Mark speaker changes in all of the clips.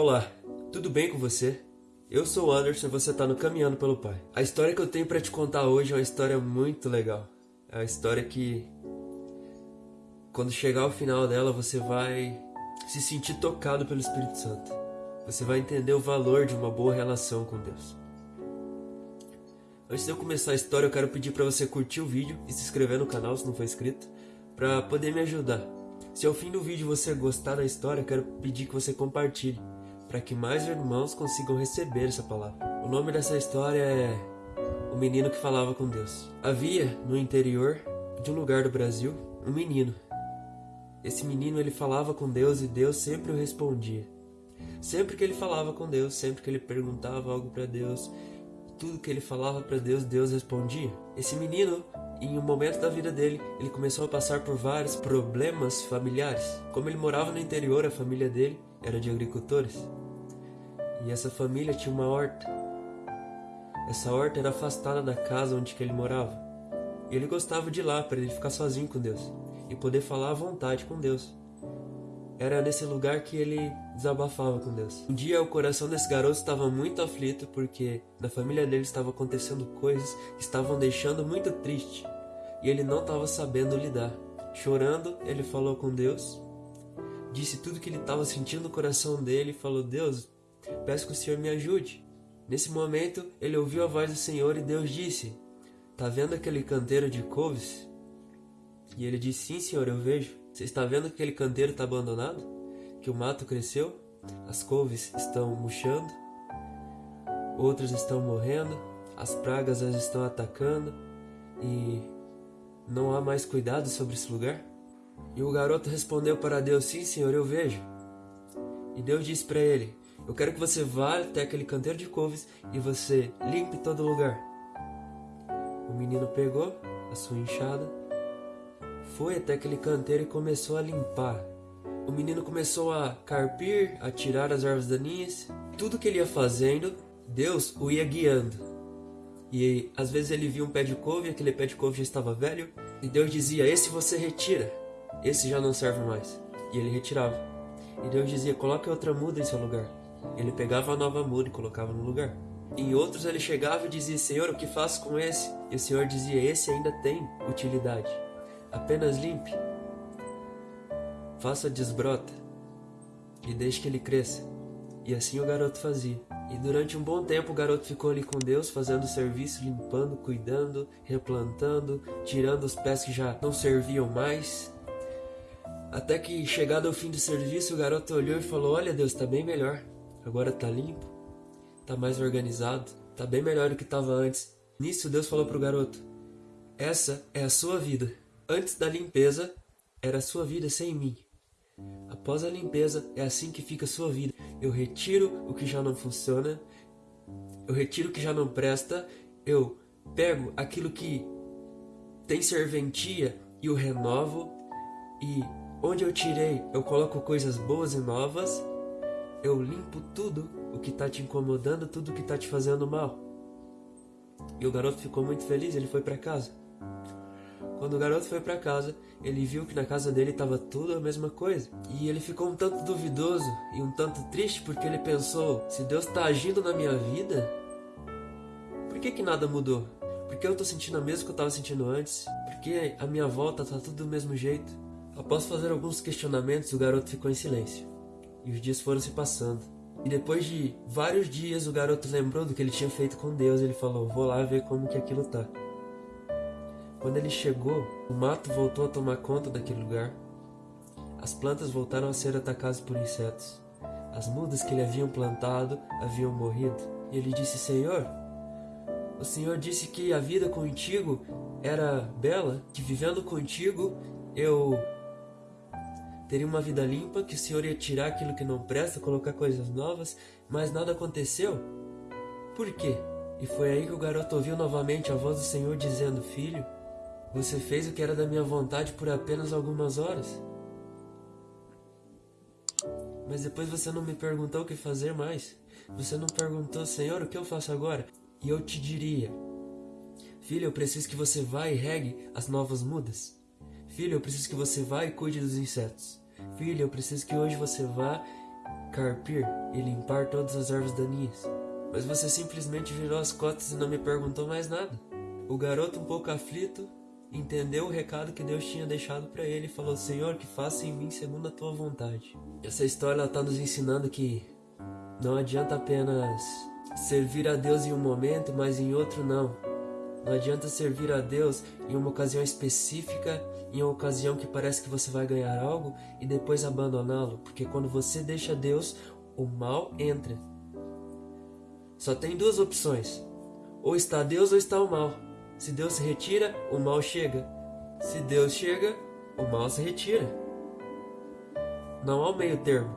Speaker 1: Olá, tudo bem com você? Eu sou o Anderson e você está no Caminhando pelo Pai. A história que eu tenho para te contar hoje é uma história muito legal. É uma história que, quando chegar ao final dela, você vai se sentir tocado pelo Espírito Santo. Você vai entender o valor de uma boa relação com Deus. Antes de eu começar a história, eu quero pedir para você curtir o vídeo e se inscrever no canal se não for inscrito, para poder me ajudar. Se ao fim do vídeo você gostar da história, eu quero pedir que você compartilhe para que mais irmãos consigam receber essa palavra. O nome dessa história é O Menino que Falava com Deus. Havia no interior de um lugar do Brasil um menino. Esse menino ele falava com Deus e Deus sempre o respondia. Sempre que ele falava com Deus, sempre que ele perguntava algo para Deus, tudo que ele falava para Deus, Deus respondia. Esse menino, em um momento da vida dele, ele começou a passar por vários problemas familiares. Como ele morava no interior, a família dele era de agricultores. E essa família tinha uma horta. Essa horta era afastada da casa onde ele morava. E ele gostava de ir lá para ele ficar sozinho com Deus e poder falar à vontade com Deus. Era nesse lugar que ele desabafava com Deus. Um dia o coração desse garoto estava muito aflito porque na família dele estava acontecendo coisas que estavam deixando muito triste e ele não estava sabendo lidar. Chorando, ele falou com Deus, disse tudo que ele estava sentindo no coração dele e falou: Deus, Peço que o Senhor me ajude. Nesse momento, ele ouviu a voz do Senhor e Deus disse: Tá vendo aquele canteiro de couves? E ele disse: Sim, Senhor, eu vejo. Você está vendo que aquele canteiro está abandonado? Que o mato cresceu? As couves estão murchando? Outras estão morrendo? As pragas as estão atacando? E não há mais cuidado sobre esse lugar? E o garoto respondeu para Deus: Sim, Senhor, eu vejo. E Deus disse para ele: eu quero que você vá até aquele canteiro de couves e você limpe todo lugar. O menino pegou a sua enxada, foi até aquele canteiro e começou a limpar. O menino começou a carpir, a tirar as ervas daninhas. Tudo que ele ia fazendo, Deus o ia guiando. E às vezes ele via um pé de couve, aquele pé de couve já estava velho, e Deus dizia: Esse você retira, esse já não serve mais. E ele retirava. E Deus dizia: Coloque outra muda em seu lugar. Ele pegava a nova muda e colocava no lugar. Em outros ele chegava e dizia: Senhor, o que faço com esse? E o Senhor dizia: Esse ainda tem utilidade. Apenas limpe, faça desbrota e deixe que ele cresça. E assim o garoto fazia. E durante um bom tempo o garoto ficou ali com Deus, fazendo serviço, limpando, cuidando, replantando, tirando os pés que já não serviam mais. Até que, chegado ao fim do serviço, o garoto olhou e falou: Olha, Deus, está bem melhor. Agora tá limpo, tá mais organizado, tá bem melhor do que estava antes. Nisso Deus falou pro garoto: Essa é a sua vida. Antes da limpeza era a sua vida sem mim. Após a limpeza é assim que fica a sua vida. Eu retiro o que já não funciona, eu retiro o que já não presta, eu pego aquilo que tem serventia e o renovo e onde eu tirei eu coloco coisas boas e novas eu limpo tudo o que está te incomodando, tudo o que está te fazendo mal. E o garoto ficou muito feliz, ele foi para casa. Quando o garoto foi para casa, ele viu que na casa dele estava tudo a mesma coisa. E ele ficou um tanto duvidoso e um tanto triste porque ele pensou: se Deus está agindo na minha vida, por que, que nada mudou? Porque eu estou sentindo a mesma que eu estava sentindo antes? Porque a minha volta está tudo do mesmo jeito? Após fazer alguns questionamentos, o garoto ficou em silêncio. E os dias foram se passando. E depois de vários dias, o garoto lembrou do que ele tinha feito com Deus. Ele falou: Vou lá ver como que aquilo tá. Quando ele chegou, o mato voltou a tomar conta daquele lugar. As plantas voltaram a ser atacadas por insetos. As mudas que ele haviam plantado haviam morrido. E ele disse: Senhor, o Senhor disse que a vida contigo era bela, que vivendo contigo eu teria uma vida limpa, que o Senhor ia tirar aquilo que não presta, colocar coisas novas, mas nada aconteceu? Por quê? E foi aí que o garoto ouviu novamente a voz do Senhor dizendo: Filho, você fez o que era da minha vontade por apenas algumas horas. Mas depois você não me perguntou o que fazer mais. Você não perguntou, Senhor, o que eu faço agora? E eu te diria: Filho, eu preciso que você vá e regue as novas mudas. Filho, eu preciso que você vá e cuide dos insetos. Filho, eu preciso que hoje você vá carpir e limpar todas as ervas daninhas. Mas você simplesmente virou as costas e não me perguntou mais nada. O garoto, um pouco aflito, entendeu o recado que Deus tinha deixado para ele e falou: Senhor, que faça em mim segundo a tua vontade. Essa história está nos ensinando que não adianta apenas servir a Deus em um momento, mas em outro não. Não adianta servir a Deus em uma ocasião específica, em uma ocasião que parece que você vai ganhar algo e depois abandoná-lo, porque quando você deixa Deus, o mal entra. Só tem duas opções: ou está Deus ou está o mal. Se Deus se retira, o mal chega. Se Deus chega, o mal se retira. Não há um meio termo.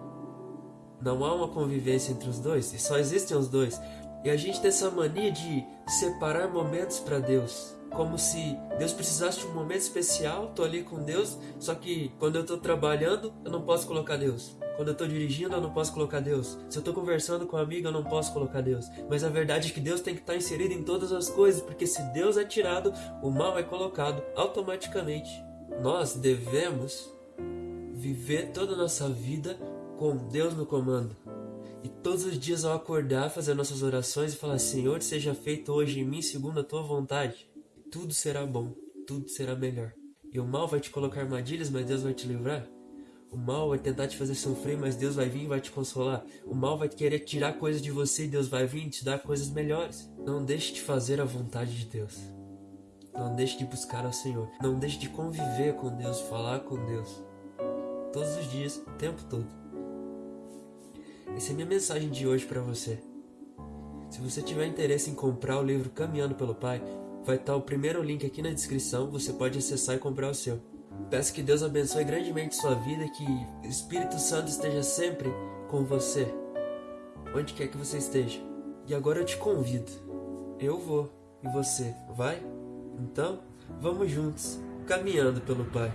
Speaker 1: Não há uma convivência entre os dois, e só existem os dois. E a gente tem essa mania de separar momentos para Deus. Como se Deus precisasse de um momento especial, tô ali com Deus, só que quando eu tô trabalhando, eu não posso colocar Deus. Quando eu tô dirigindo, eu não posso colocar Deus. Se eu tô conversando com um amigo, eu não posso colocar Deus. Mas a verdade é que Deus tem que estar tá inserido em todas as coisas, porque se Deus é tirado, o mal é colocado automaticamente. Nós devemos viver toda a nossa vida com Deus no comando. E todos os dias ao acordar, fazer nossas orações e falar: Senhor, seja feito hoje em mim segundo a tua vontade. Tudo será bom, tudo será melhor. E o mal vai te colocar armadilhas, mas Deus vai te livrar. O mal vai tentar te fazer sofrer, mas Deus vai vir e vai te consolar. O mal vai querer tirar coisas de você e Deus vai vir e te dar coisas melhores. Não deixe de fazer a vontade de Deus. Não deixe de buscar ao Senhor. Não deixe de conviver com Deus, falar com Deus. Todos os dias, o tempo todo. Essa é a minha mensagem de hoje para você. Se você tiver interesse em comprar o livro Caminhando pelo Pai, vai estar o primeiro link aqui na descrição, você pode acessar e comprar o seu. Peço que Deus abençoe grandemente sua vida, que o Espírito Santo esteja sempre com você, onde quer que você esteja. E agora eu te convido. Eu vou e você vai? Então, vamos juntos, caminhando pelo Pai.